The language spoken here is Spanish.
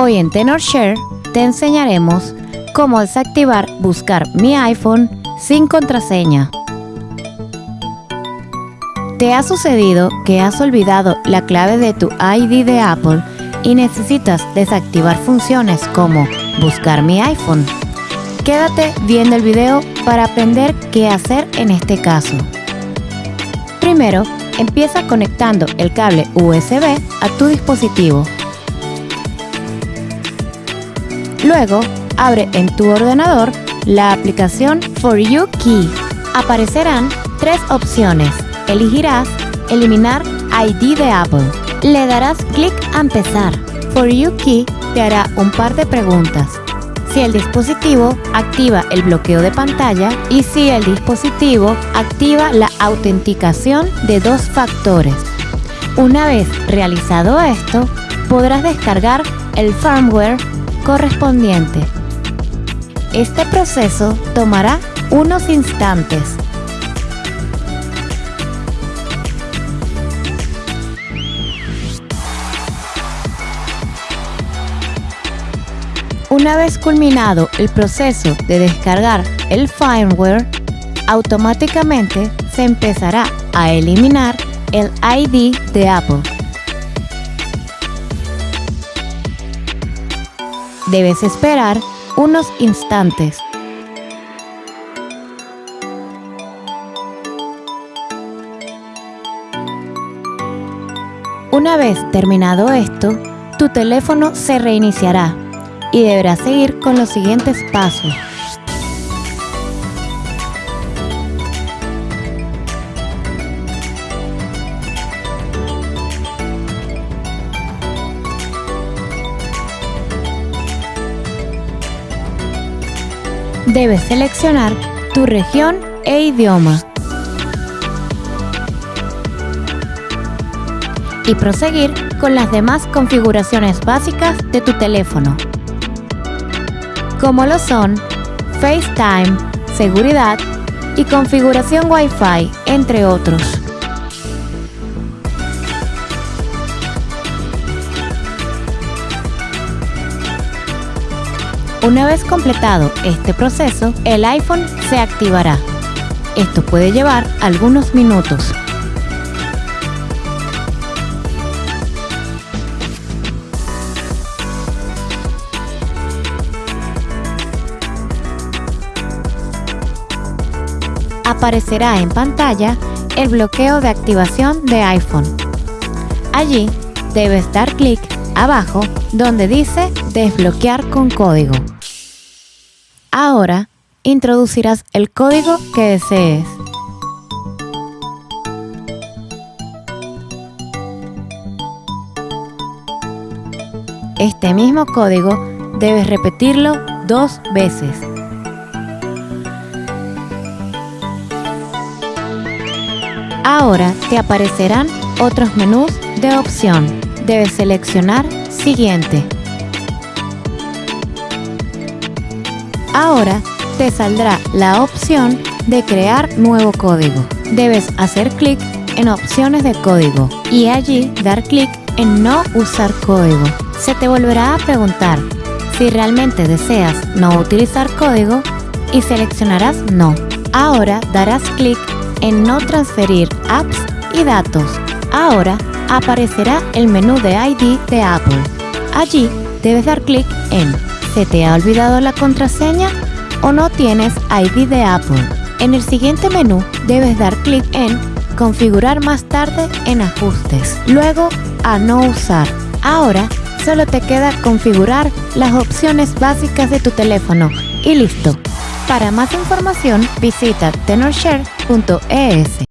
Hoy en TenorShare te enseñaremos cómo desactivar Buscar mi iPhone sin contraseña. ¿Te ha sucedido que has olvidado la clave de tu ID de Apple y necesitas desactivar funciones como Buscar mi iPhone? Quédate viendo el video para aprender qué hacer en este caso. Primero, empieza conectando el cable USB a tu dispositivo Luego, abre en tu ordenador la aplicación For You Key. Aparecerán tres opciones. Elegirás Eliminar ID de Apple. Le darás clic a Empezar. For You Key te hará un par de preguntas. Si el dispositivo activa el bloqueo de pantalla y si el dispositivo activa la autenticación de dos factores. Una vez realizado esto, podrás descargar el firmware correspondiente. Este proceso tomará unos instantes. Una vez culminado el proceso de descargar el firmware, automáticamente se empezará a eliminar el ID de Apple. Debes esperar unos instantes. Una vez terminado esto, tu teléfono se reiniciará y deberás seguir con los siguientes pasos. Debes seleccionar tu región e idioma y proseguir con las demás configuraciones básicas de tu teléfono, como lo son FaceTime, seguridad y configuración Wi-Fi, entre otros. Una vez completado este proceso, el iPhone se activará. Esto puede llevar algunos minutos. Aparecerá en pantalla el bloqueo de activación de iPhone. Allí debes dar clic abajo donde dice desbloquear con código. Ahora introducirás el código que desees. Este mismo código debes repetirlo dos veces. Ahora te aparecerán otros menús de opción. Debes seleccionar Siguiente. Ahora te saldrá la opción de crear nuevo código. Debes hacer clic en opciones de código y allí dar clic en no usar código. Se te volverá a preguntar si realmente deseas no utilizar código y seleccionarás no. Ahora darás clic en no transferir apps y datos. Ahora aparecerá el menú de ID de Apple. Allí debes dar clic en ¿Se te ha olvidado la contraseña o no tienes ID de Apple? En el siguiente menú debes dar clic en Configurar más tarde en Ajustes, luego a No usar. Ahora solo te queda configurar las opciones básicas de tu teléfono y listo. Para más información visita tenorshare.es.